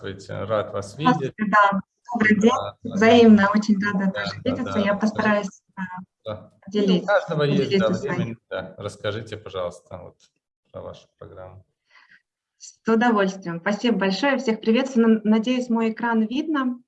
Здравствуйте, рад вас видеть. Да, добрый день, да, взаимно, очень рада да, тоже да, видеться. Да, Я постараюсь да. поделиться. У каждого есть да, время. Да. Расскажите, пожалуйста, вот, про вашу программу. С удовольствием. Спасибо большое. Всех приветствую. Надеюсь, мой экран видно.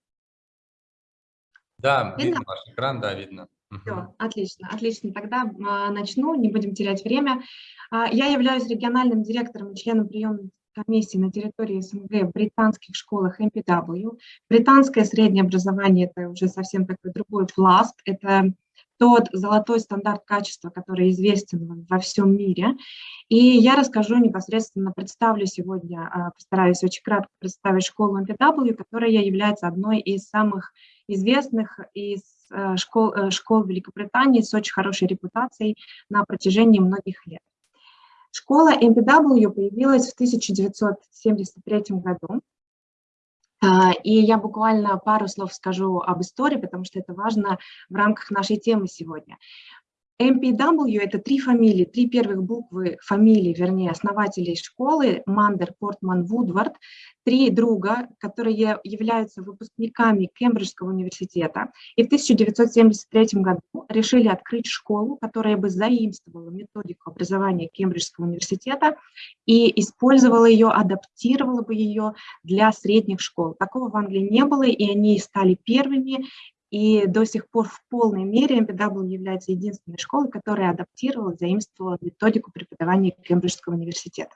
Да, видно, видно ваш экран, да, видно. Все, отлично, отлично. Тогда а, начну, не будем терять время. А, я являюсь региональным директором и членом приемной комиссии на территории СНГ в британских школах MPW. Британское среднее образование – это уже совсем такой другой пласт. Это тот золотой стандарт качества, который известен во всем мире. И я расскажу непосредственно, представлю сегодня, а, постараюсь очень кратко представить школу MPW, которая является одной из самых известных из э, школ, э, школ Великобритании с очень хорошей репутацией на протяжении многих лет. Школа MPW появилась в 1973 году. А, и я буквально пару слов скажу об истории, потому что это важно в рамках нашей темы сегодня. MPW – это три фамилии, три первых буквы фамилии, вернее, основателей школы, Мандер, Портман, Вудвард, три друга, которые являются выпускниками Кембриджского университета. И в 1973 году решили открыть школу, которая бы заимствовала методику образования Кембриджского университета и использовала ее, адаптировала бы ее для средних школ. Такого в Англии не было, и они стали первыми, и до сих пор в полной мере MPW является единственной школой, которая адаптировала, заимствовала методику преподавания Кембриджского университета.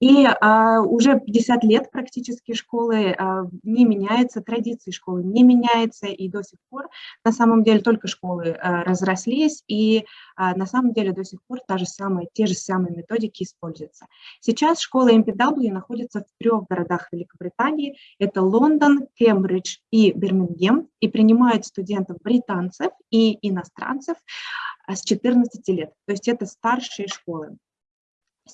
И а, уже 50 лет практически школы а, не меняется, традиции школы не меняются, и до сих пор на самом деле только школы а, разрослись, и а, на самом деле до сих пор та же самая, те же самые методики используются. Сейчас школа MPW находится в трех городах Великобритании, это Лондон, Кембридж и Бирмингем, и принимают студентов британцев и иностранцев а, с 14 лет, то есть это старшие школы.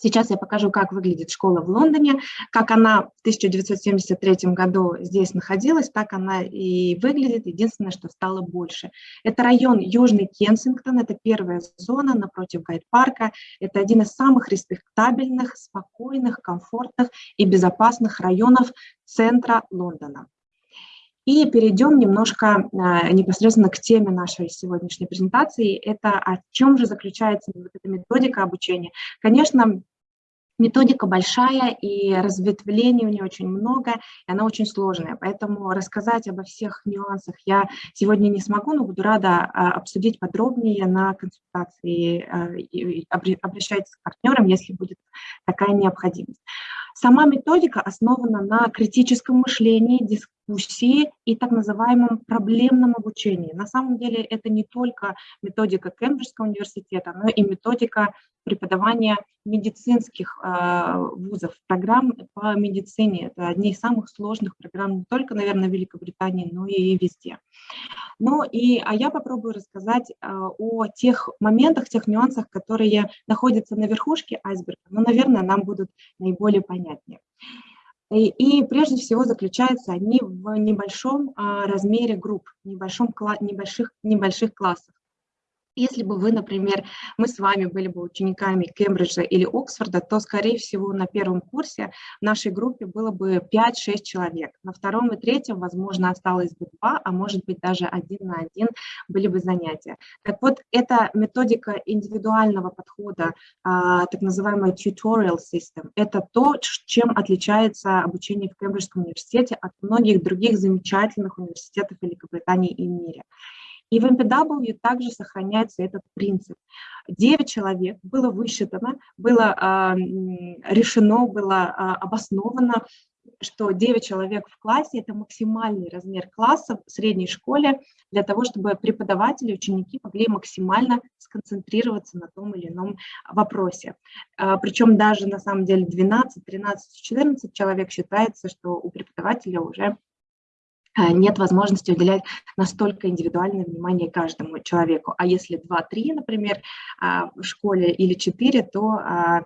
Сейчас я покажу, как выглядит школа в Лондоне, как она в 1973 году здесь находилась, так она и выглядит, единственное, что стало больше. Это район Южный Кенсингтон, это первая зона напротив Гайд-парка, это один из самых респектабельных, спокойных, комфортных и безопасных районов центра Лондона. И перейдем немножко а, непосредственно к теме нашей сегодняшней презентации. Это о чем же заключается вот эта методика обучения. Конечно, методика большая, и разветвлений у нее очень много, и она очень сложная. Поэтому рассказать обо всех нюансах я сегодня не смогу, но буду рада а, обсудить подробнее на консультации. А, обращайтесь к партнерам, если будет такая необходимость. Сама методика основана на критическом мышлении, дискуссии и так называемом проблемном обучении. На самом деле это не только методика Кембриджского университета, но и методика преподавания медицинских э, вузов, программ по медицине. Это одни из самых сложных программ не только, наверное, в Великобритании, но и везде. Ну и а я попробую рассказать э, о тех моментах, тех нюансах, которые находятся на верхушке айсберга, но, наверное, нам будут наиболее понятнее. И, и прежде всего заключаются они в небольшом а, размере групп, небольшом, небольших, небольших классах. Если бы вы, например, мы с вами были бы учениками Кембриджа или Оксфорда, то, скорее всего, на первом курсе в нашей группе было бы 5-6 человек. На втором и третьем, возможно, осталось бы два, а может быть даже один на один были бы занятия. Так вот, это методика индивидуального подхода, а, так называемая tutorial system. Это то, чем отличается обучение в Кембриджском университете от многих других замечательных университетов Великобритании и мире. И в MPW также сохраняется этот принцип. Девять человек было высчитано, было э, решено, было э, обосновано, что 9 человек в классе – это максимальный размер класса в средней школе для того, чтобы преподаватели, ученики могли максимально сконцентрироваться на том или ином вопросе. Причем даже на самом деле 12, 13, 14 человек считается, что у преподавателя уже а, нет возможности уделять настолько индивидуальное внимание каждому человеку. А если 2-3, например, а, в школе или 4, то а,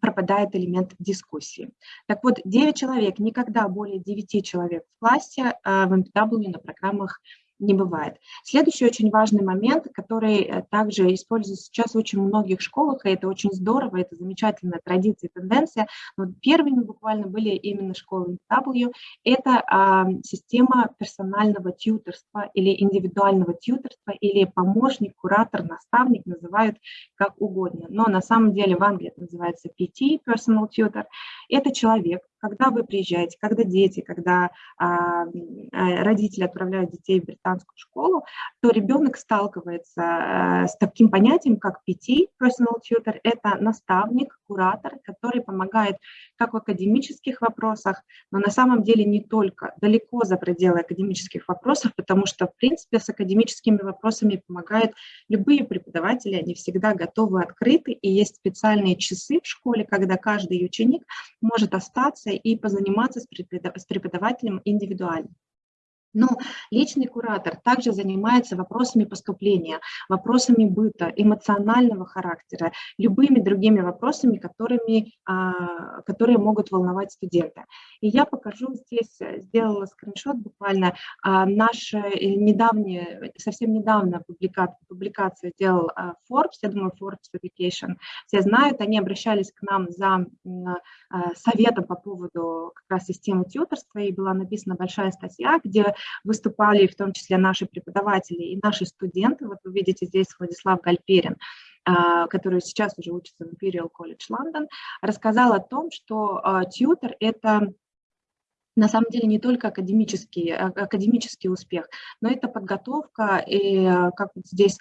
пропадает элемент дискуссии. Так вот, 9 человек, никогда более 9 человек в классе в MPW на программах не бывает. Следующий очень важный момент, который э, также используется сейчас в очень многих школах, и это очень здорово, это замечательная традиция и тенденция, но первыми буквально были именно школы W, это а, система персонального тьютерства или индивидуального тьютерства, или помощник, куратор, наставник, называют как угодно. Но на самом деле в Англии это называется PT, Personal Tutor. Это человек, когда вы приезжаете, когда дети, когда а, э, родители отправляют детей в британскую школу, то ребенок сталкивается а, с таким понятием, как PT, personal tutor, это наставник, куратор, который помогает как в академических вопросах, но на самом деле не только, далеко за пределы академических вопросов, потому что, в принципе, с академическими вопросами помогают любые преподаватели, они всегда готовы, открыты, и есть специальные часы в школе, когда каждый ученик может остаться и позаниматься с преподавателем индивидуально. Но личный куратор также занимается вопросами поступления, вопросами быта, эмоционального характера, любыми другими вопросами, которыми, а, которые могут волновать студента. И я покажу здесь, э, сделала скриншот буквально, а, наша э, недавняя, совсем недавно публикация, публикация сделал а, Forbes, я думаю, Forbes Education, все знают, они обращались к нам за советом по поводу как раз системы тьюторства, и была написана большая статья, где выступали в том числе наши преподаватели и наши студенты. Вот вы видите здесь Владислав Гальперин, а, который сейчас уже учится в Imperial College London, рассказал о том, что а, тьютер – это на самом деле не только академический, а, академический успех, но это подготовка и, как вот здесь,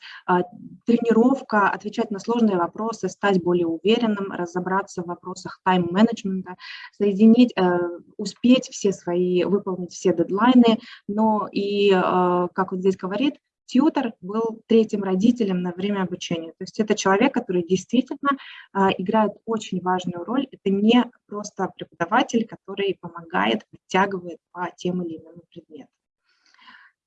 тренировка, отвечать на сложные вопросы, стать более уверенным, разобраться в вопросах тайм-менеджмента, соединить, э, успеть все свои, выполнить все дедлайны, но и, э, как вот здесь говорит, тьютер был третьим родителем на время обучения. То есть это человек, который действительно а, играет очень важную роль. Это не просто преподаватель, который помогает, подтягивает по тем или иным предметам.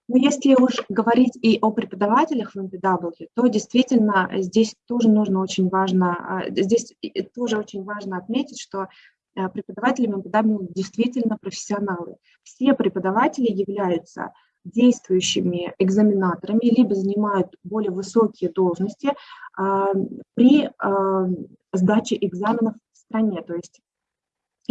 Но если уж говорить и о преподавателях в MPW, то действительно здесь тоже нужно очень важно, а, здесь тоже очень важно отметить, что а, преподаватели MPW действительно профессионалы. Все преподаватели являются действующими экзаменаторами, либо занимают более высокие должности а, при а, сдаче экзаменов в стране, то есть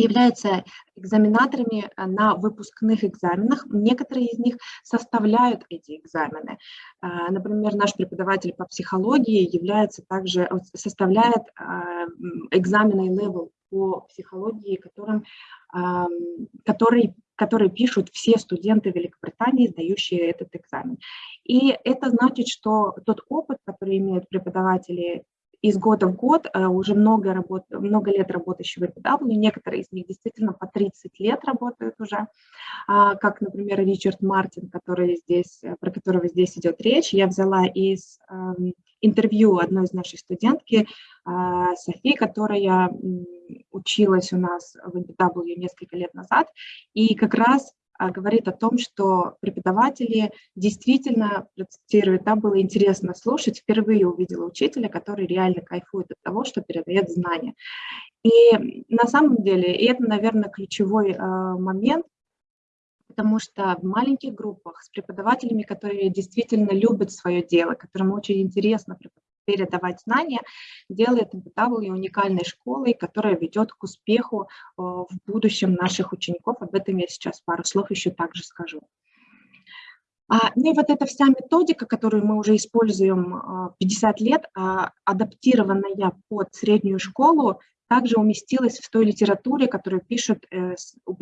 являются экзаменаторами на выпускных экзаменах. Некоторые из них составляют эти экзамены. А, например, наш преподаватель по психологии является также, составляет экзамены level по психологии, которым, который которые пишут все студенты Великобритании, сдающие этот экзамен. И это значит, что тот опыт, который имеют преподаватели из года в год, э, уже много, работ, много лет работающие в некоторые из них действительно по 30 лет работают уже, а, как, например, Ричард Мартин, который здесь, э, про которого здесь идет речь, я взяла из эм, интервью одной из нашей студентки, а, Софи, которая училась у нас в NBW несколько лет назад, и как раз говорит о том, что преподаватели действительно, процитирует, да, было интересно слушать, впервые увидела учителя, который реально кайфует от того, что передает знания. И на самом деле, и это, наверное, ключевой э, момент, потому что в маленьких группах с преподавателями, которые действительно любят свое дело, которым очень интересно передавать знания, делает MPW уникальной школой, которая ведет к успеху э, в будущем наших учеников. Об этом я сейчас пару слов еще также скажу. А, ну и вот эта вся методика, которую мы уже используем 50 э, лет, а, адаптированная под среднюю школу, также уместилась в той литературе, которую пишут э, у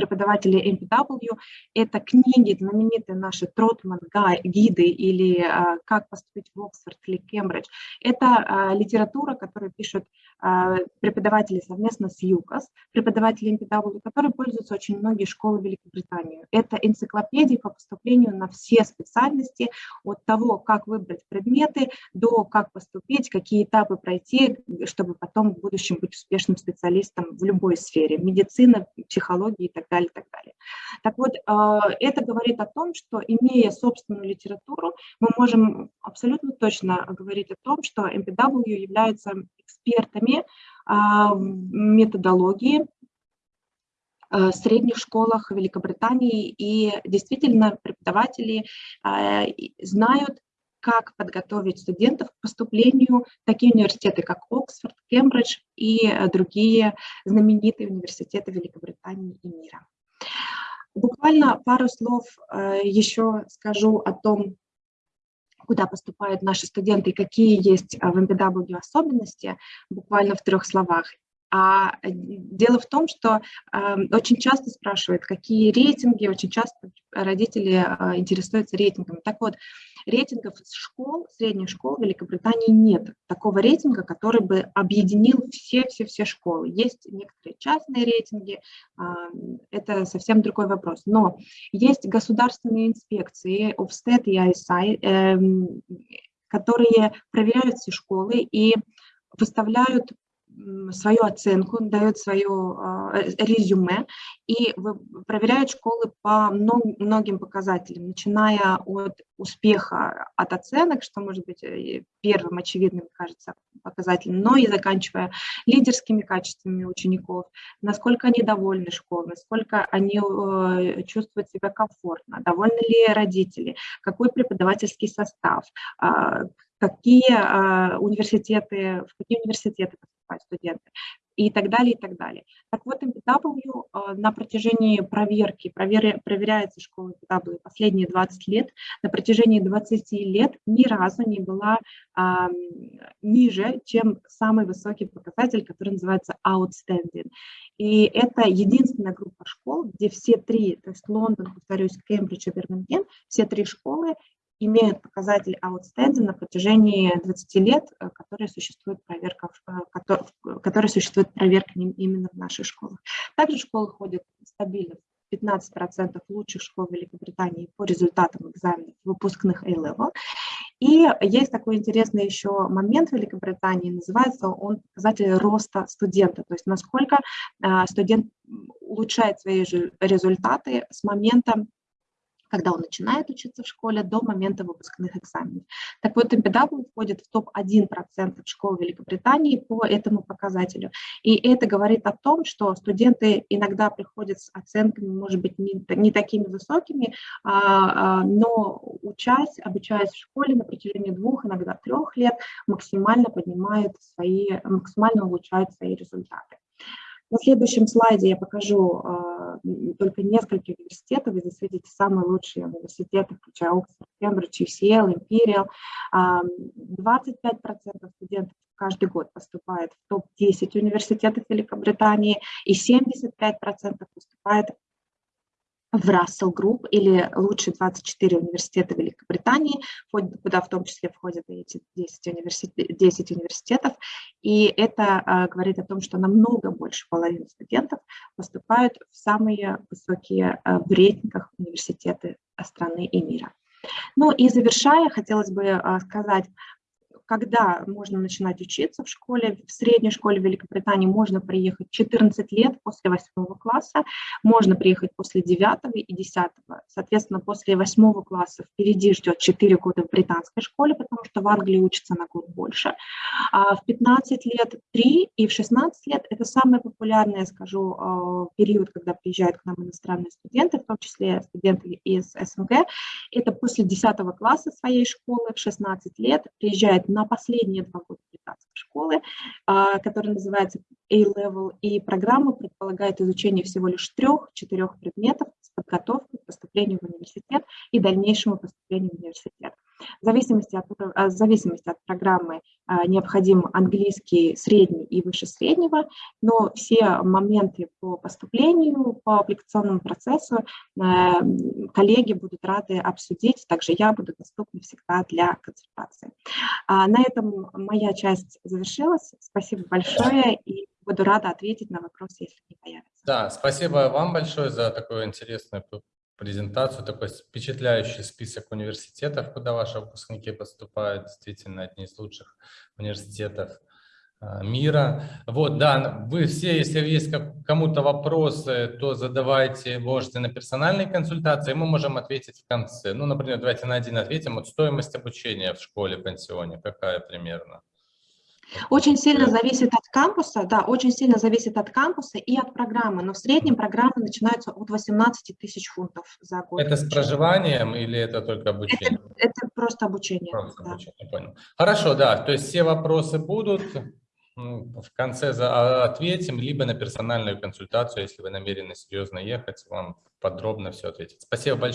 MPW. Это книги, знаменитые наши Тротман, гиды или э, «Как поступить в Оксфорд» или Кембридж. Это э, литература, которую пишут а, преподаватели совместно с ЮКОС, преподаватели MPW, которые пользуются очень многие школы Великобритании. Это энциклопедии по поступлению на все специальности, от того, как выбрать предметы, до как поступить, какие этапы пройти, чтобы потом в будущем быть успешным специалистом в любой сфере, медицина, психология и так далее, так далее. Так вот, а, это говорит о том, что имея собственную литературу, мы можем абсолютно точно говорить о том, что MPW является экспертами а, методологии в средних школах Великобритании, и действительно преподаватели знают, как подготовить студентов к поступлению в такие университеты, как Оксфорд, Кембридж и другие знаменитые университеты Великобритании и мира. Буквально пару слов еще скажу о том, куда поступают наши студенты какие есть э, в MPW особенности, буквально в трех словах. А э, дело в том, что э, очень часто спрашивают, какие рейтинги, очень часто родители э, интересуются рейтингами. Так вот, рейтингов школ, средних школ в Великобритании нет. Такого рейтинга, который бы объединил все-все-все школы. Есть некоторые частные рейтинги, э, это совсем другой вопрос. Но есть государственные инспекции, Ofsted и ISI, э, которые проверяют все школы и выставляют свою оценку, дает свое а, резюме и проверяет школы по многим показателям, начиная от успеха, от оценок, что может быть э, первым очевидным, кажется, показателем, но и заканчивая лидерскими качествами учеников, насколько они довольны школой, насколько они э, чувствуют себя комфортно, довольны ли родители, какой преподавательский состав, а, какие а, университеты, в какие университеты студенты и так далее, и так далее. Так вот, MPW а, на протяжении проверки, провер, проверяется школа MPW последние 20 лет, на протяжении 20 лет ни разу не была а, ниже, чем самый высокий показатель, который называется outstanding. И это единственная группа школ, где все три, то есть Лондон, повторюсь, Кембридж и Бирмингем, все три школы имеют показатель outstanding на протяжении 20 лет, э, которые существует проверка, которые существует проверка именно в наших школах. Также школы ходят стабильно 15% лучших школ Великобритании по результатам экзаменов выпускных A-Level. И есть такой интересный еще момент в Великобритании, называется он показатель роста студента, то есть насколько э, студент улучшает свои результаты с момента когда он начинает учиться в школе, до момента выпускных экзаменов. Так вот, MPW входит в топ-1% школ Великобритании по этому показателю. И это говорит о том, что студенты иногда приходят с оценками, может быть, не, не такими высокими, а, а, но учась, обучаясь в школе на протяжении двух, иногда трех лет, максимально поднимают свои, максимально улучшают свои результаты. На следующем слайде я покажу э, только несколько университетов, вы здесь видите самые лучшие университеты, включая Оксфорд, Кембридж, UCL, Imperial. Э, 25% студентов каждый год поступает в топ-10 университетов Великобритании, и 75% поступает в Russell Group или лучшие 24 университета Великобритании, куда в том числе входят эти 10, университет, 10 университетов. И это а, говорит о том, что намного больше половины студентов поступают в самые высокие а, в рейтингах университеты страны и мира. Ну и завершая, хотелось бы а, сказать когда можно начинать учиться в школе, в средней школе Великобритании можно приехать 14 лет после 8 класса, можно приехать после 9 и 10. Соответственно, после 8 класса впереди ждет 4 года в британской школе, потому что в Англии учатся на год больше. А в 15 лет 3 и в 16 лет это самый популярный, я скажу, а, период, когда приезжают к нам иностранные студенты, в том числе студенты из СНГ. Это после 10 класса своей школы в 16 лет приезжает на последние два года британской школы, а, которая называется A-Level, и программа предполагает изучение всего лишь трех-четырех предметов с подготовкой к поступлению в университет и дальнейшему поступлению в университет. В зависимости от, в зависимости от программы а, необходим английский средний и выше среднего, но все моменты по поступлению, по аппликационному процессу э, коллеги будут рады обсудить, также я буду доступна всегда для консультации. А, на этом моя часть завершилась. Спасибо большое и буду рада ответить на вопросы, если они появятся. Да, спасибо вам большое за такую интересную презентацию, такой впечатляющий список университетов, куда ваши выпускники поступают, действительно одни из лучших университетов мира. Вот, да, вы все, если есть кому-то вопросы, то задавайте, можете на персональной консультации, мы можем ответить в конце. Ну, например, давайте на один ответим. Вот стоимость обучения в школе, пансионе, какая примерно? Очень сильно зависит от кампуса, да, очень сильно зависит от кампуса и от программы, но в среднем программы начинаются от 18 тысяч фунтов за год. Это с проживанием или это только обучение? Это, это просто обучение. Просто да. обучение, понял. Хорошо, да, то есть все вопросы будут, в конце а, ответим, либо на персональную консультацию, если вы намерены серьезно ехать, вам подробно все ответить. Спасибо большое.